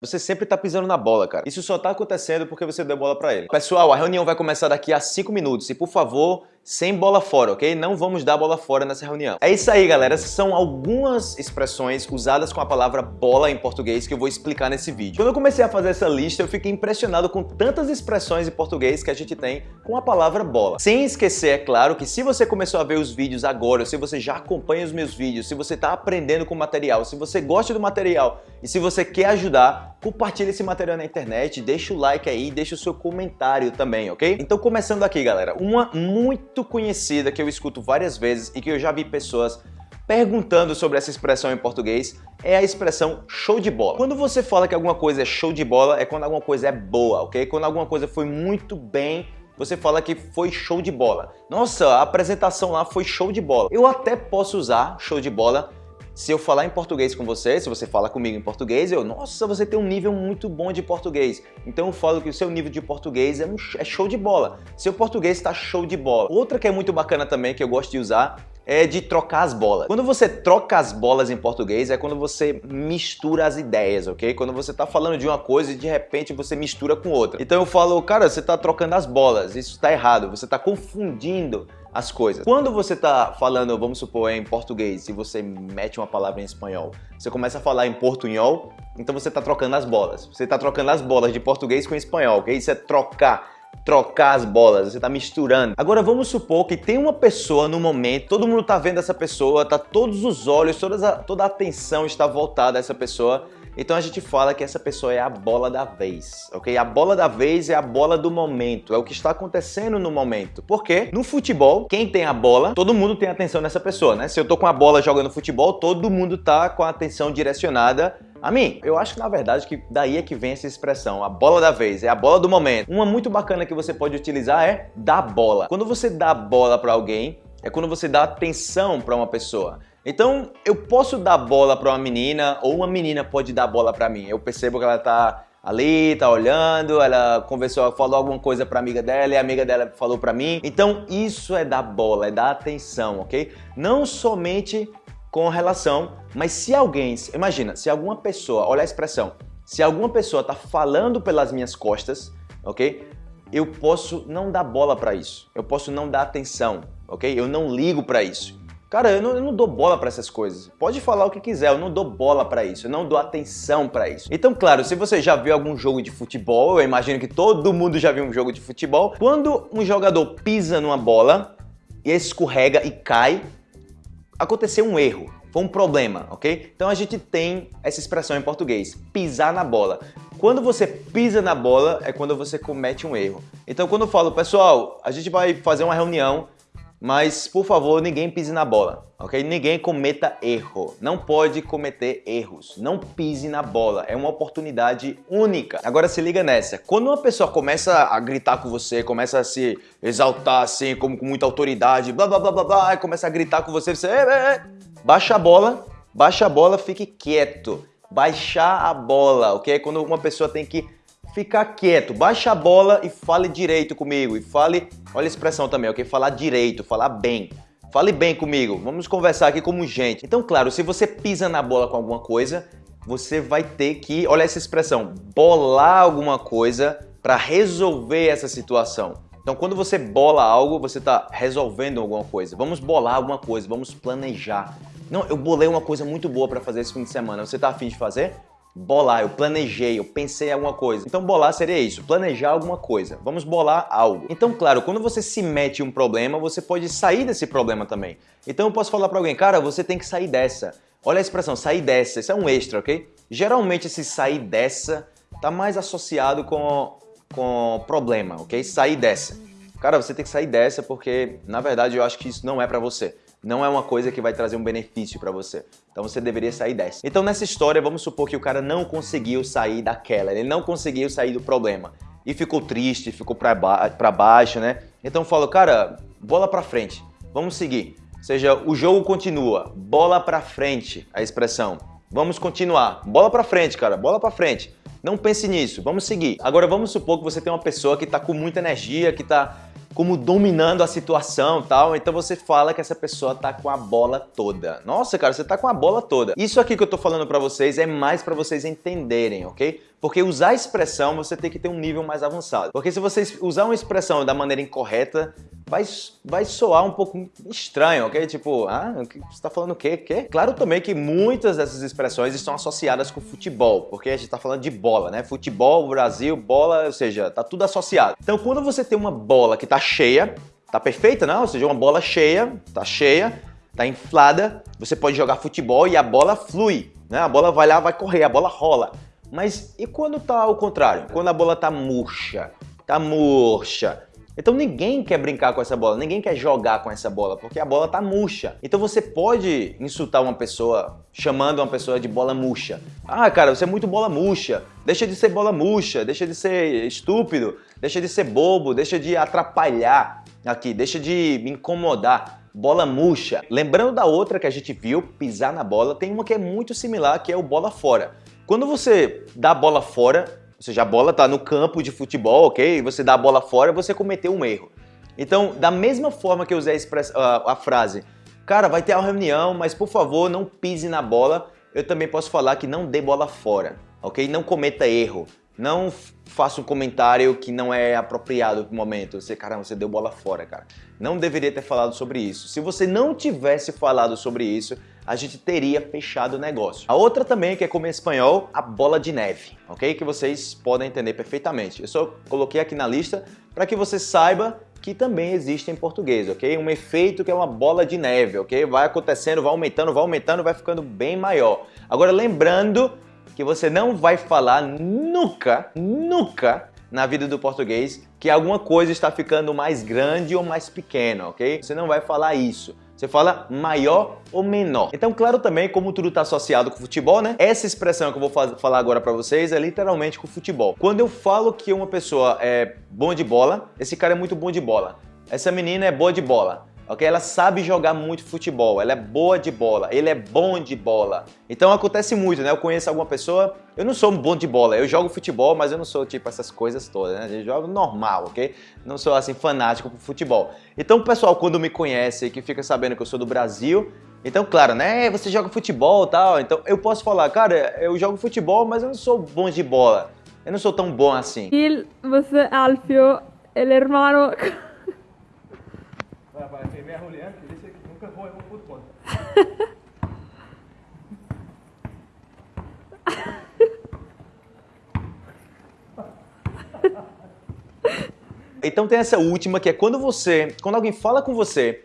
Você sempre tá pisando na bola, cara. Isso só tá acontecendo porque você deu bola pra ele. Pessoal, a reunião vai começar daqui a 5 minutos e, por favor, sem bola fora, ok? Não vamos dar bola fora nessa reunião. É isso aí, galera. Essas são algumas expressões usadas com a palavra bola em português que eu vou explicar nesse vídeo. Quando eu comecei a fazer essa lista, eu fiquei impressionado com tantas expressões em português que a gente tem com a palavra bola. Sem esquecer, é claro, que se você começou a ver os vídeos agora, se você já acompanha os meus vídeos, se você está aprendendo com o material, se você gosta do material e se você quer ajudar, compartilhe esse material na internet, deixa o like aí, deixa o seu comentário também, ok? Então, começando aqui, galera, uma muito muito conhecida que eu escuto várias vezes e que eu já vi pessoas perguntando sobre essa expressão em português é a expressão show de bola. Quando você fala que alguma coisa é show de bola, é quando alguma coisa é boa, ok? Quando alguma coisa foi muito bem, você fala que foi show de bola. Nossa, a apresentação lá foi show de bola. Eu até posso usar show de bola se eu falar em português com você, se você fala comigo em português, eu, nossa, você tem um nível muito bom de português. Então eu falo que o seu nível de português é, um, é show de bola. Seu português está show de bola. Outra que é muito bacana também, que eu gosto de usar, é de trocar as bolas. Quando você troca as bolas em português, é quando você mistura as ideias, ok? Quando você tá falando de uma coisa e de repente você mistura com outra. Então eu falo, cara, você tá trocando as bolas, isso tá errado, você tá confundindo as coisas. Quando você está falando, vamos supor, em português e você mete uma palavra em espanhol, você começa a falar em portunhol, então você está trocando as bolas. Você está trocando as bolas de português com espanhol, ok? Isso é trocar trocar as bolas, você está misturando. Agora vamos supor que tem uma pessoa no momento, todo mundo está vendo essa pessoa, tá todos os olhos, a, toda a atenção está voltada a essa pessoa então a gente fala que essa pessoa é a bola da vez, ok? A bola da vez é a bola do momento, é o que está acontecendo no momento. Porque no futebol, quem tem a bola, todo mundo tem atenção nessa pessoa, né? Se eu tô com a bola jogando futebol, todo mundo tá com a atenção direcionada a mim, eu acho que na verdade que daí é que vem essa expressão, a bola da vez, é a bola do momento. Uma muito bacana que você pode utilizar é dar bola. Quando você dá bola para alguém, é quando você dá atenção para uma pessoa. Então, eu posso dar bola para uma menina ou uma menina pode dar bola para mim. Eu percebo que ela tá ali, tá olhando, ela conversou, falou alguma coisa para amiga dela e a amiga dela falou para mim. Então, isso é dar bola, é dar atenção, OK? Não somente com relação, mas se alguém, imagina, se alguma pessoa, olha a expressão, se alguma pessoa tá falando pelas minhas costas, OK? Eu posso não dar bola para isso. Eu posso não dar atenção, OK? Eu não ligo para isso. Cara, eu não, eu não dou bola para essas coisas. Pode falar o que quiser, eu não dou bola para isso, eu não dou atenção para isso. Então, claro, se você já viu algum jogo de futebol, eu imagino que todo mundo já viu um jogo de futebol, quando um jogador pisa numa bola e escorrega e cai, aconteceu um erro, foi um problema, ok? Então a gente tem essa expressão em português, pisar na bola. Quando você pisa na bola é quando você comete um erro. Então quando eu falo, pessoal, a gente vai fazer uma reunião mas, por favor, ninguém pise na bola, ok? Ninguém cometa erro. Não pode cometer erros. Não pise na bola. É uma oportunidade única. Agora se liga nessa. Quando uma pessoa começa a gritar com você, começa a se exaltar assim, como com muita autoridade, blá blá blá blá blá, e começa a gritar com você, você... Baixa a bola, baixa a bola, fique quieto. Baixar a bola, ok? Quando uma pessoa tem que ficar quieto, baixa a bola e fale direito comigo. E fale, olha a expressão também, ok? Falar direito, falar bem. Fale bem comigo, vamos conversar aqui como gente. Então, claro, se você pisa na bola com alguma coisa, você vai ter que, olha essa expressão, bolar alguma coisa para resolver essa situação. Então, quando você bola algo, você está resolvendo alguma coisa. Vamos bolar alguma coisa, vamos planejar. Não, eu bolei uma coisa muito boa para fazer esse fim de semana. Você está afim de fazer? Bolar, eu planejei, eu pensei em alguma coisa. Então bolar seria isso, planejar alguma coisa. Vamos bolar algo. Então, claro, quando você se mete em um problema, você pode sair desse problema também. Então eu posso falar para alguém, cara, você tem que sair dessa. Olha a expressão, sair dessa, isso é um extra, ok? Geralmente esse sair dessa tá mais associado com, com problema, ok? Sair dessa. Cara, você tem que sair dessa porque, na verdade, eu acho que isso não é para você não é uma coisa que vai trazer um benefício para você. Então você deveria sair dessa. Então nessa história, vamos supor que o cara não conseguiu sair daquela, ele não conseguiu sair do problema. E ficou triste, ficou para ba baixo, né? Então eu falo, cara, bola para frente, vamos seguir. Ou seja, o jogo continua, bola para frente, a expressão. Vamos continuar, bola para frente, cara, bola para frente. Não pense nisso, vamos seguir. Agora vamos supor que você tem uma pessoa que está com muita energia, que está como dominando a situação tal, então você fala que essa pessoa tá com a bola toda. Nossa, cara, você tá com a bola toda. Isso aqui que eu tô falando pra vocês é mais pra vocês entenderem, ok? Porque usar expressão você tem que ter um nível mais avançado. Porque se você usar uma expressão da maneira incorreta, vai, vai soar um pouco estranho, ok? Tipo, ah, você tá falando o quê? quê? Claro também que muitas dessas expressões estão associadas com futebol, porque a gente tá falando de bola, né? Futebol, Brasil, bola, ou seja, tá tudo associado. Então quando você tem uma bola que tá cheia, tá perfeita, não? Ou seja, uma bola cheia, tá cheia, tá inflada, você pode jogar futebol e a bola flui, né? A bola vai lá, vai correr, a bola rola. Mas e quando tá ao contrário? Quando a bola tá murcha, tá murcha. Então ninguém quer brincar com essa bola, ninguém quer jogar com essa bola, porque a bola tá murcha. Então você pode insultar uma pessoa chamando uma pessoa de bola murcha. Ah, cara, você é muito bola murcha. Deixa de ser bola murcha, deixa de ser estúpido, deixa de ser bobo, deixa de atrapalhar aqui, deixa de me incomodar. Bola murcha. Lembrando da outra que a gente viu, pisar na bola, tem uma que é muito similar, que é o bola fora. Quando você dá a bola fora, ou seja, a bola está no campo de futebol, ok? E você dá a bola fora, você cometeu um erro. Então, da mesma forma que eu usei a, a frase, cara, vai ter uma reunião, mas por favor, não pise na bola, eu também posso falar que não dê bola fora, ok? Não cometa erro. Não faça um comentário que não é apropriado no momento. Você, caramba, você deu bola fora, cara. Não deveria ter falado sobre isso. Se você não tivesse falado sobre isso, a gente teria fechado o negócio. A outra também, que é como em espanhol, a bola de neve, ok? Que vocês podem entender perfeitamente. Eu só coloquei aqui na lista para que você saiba que também existe em português, ok? Um efeito que é uma bola de neve, ok? Vai acontecendo, vai aumentando, vai aumentando, vai ficando bem maior. Agora, lembrando que você não vai falar nunca, nunca na vida do português que alguma coisa está ficando mais grande ou mais pequena, ok? Você não vai falar isso. Você fala maior ou menor. Então, claro também, como tudo está associado com futebol, né? Essa expressão que eu vou falar agora para vocês é literalmente com futebol. Quando eu falo que uma pessoa é bom de bola, esse cara é muito bom de bola. Essa menina é boa de bola ok? Ela sabe jogar muito futebol, ela é boa de bola, ele é bom de bola. Então acontece muito, né? Eu conheço alguma pessoa, eu não sou um bom de bola, eu jogo futebol, mas eu não sou tipo essas coisas todas, né? Eu jogo normal, ok? Não sou assim fanático por futebol. Então o pessoal quando me conhece que fica sabendo que eu sou do Brasil, então claro, né? Você joga futebol e tal, então eu posso falar, cara, eu jogo futebol, mas eu não sou bom de bola. Eu não sou tão bom assim. Il, você, Alfio, el hermano... Juliana, que disse que nunca conta. Então tem essa última que é quando você, quando alguém fala com você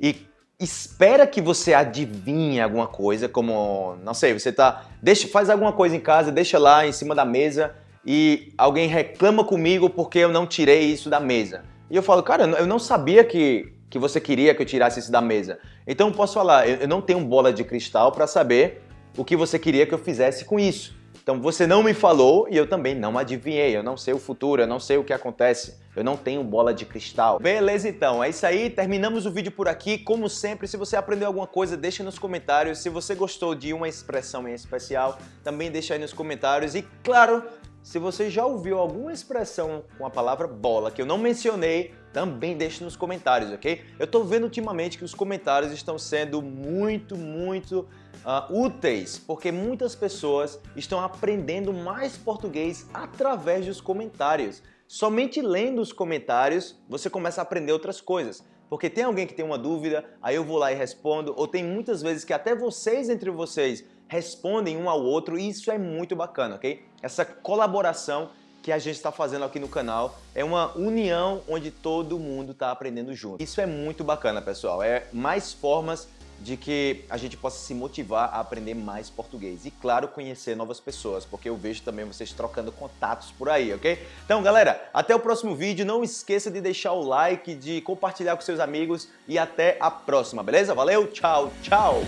e espera que você adivinhe alguma coisa, como, não sei, você tá, deixa, faz alguma coisa em casa, deixa lá em cima da mesa e alguém reclama comigo porque eu não tirei isso da mesa. E eu falo, cara, eu não sabia que que você queria que eu tirasse isso da mesa. Então eu posso falar, eu não tenho bola de cristal para saber o que você queria que eu fizesse com isso. Então você não me falou e eu também não adivinhei, eu não sei o futuro, eu não sei o que acontece, eu não tenho bola de cristal. Beleza então, é isso aí, terminamos o vídeo por aqui. Como sempre, se você aprendeu alguma coisa, deixa nos comentários. Se você gostou de uma expressão em especial, também deixa aí nos comentários. E claro, se você já ouviu alguma expressão com a palavra bola que eu não mencionei, também deixe nos comentários, ok? Eu tô vendo ultimamente que os comentários estão sendo muito, muito uh, úteis, porque muitas pessoas estão aprendendo mais português através dos comentários. Somente lendo os comentários você começa a aprender outras coisas. Porque tem alguém que tem uma dúvida, aí eu vou lá e respondo, ou tem muitas vezes que até vocês entre vocês respondem um ao outro e isso é muito bacana, ok? Essa colaboração que a gente está fazendo aqui no canal é uma união onde todo mundo está aprendendo junto. Isso é muito bacana, pessoal. É mais formas de que a gente possa se motivar a aprender mais português. E, claro, conhecer novas pessoas, porque eu vejo também vocês trocando contatos por aí, ok? Então, galera, até o próximo vídeo. Não esqueça de deixar o like, de compartilhar com seus amigos e até a próxima, beleza? Valeu, tchau, tchau!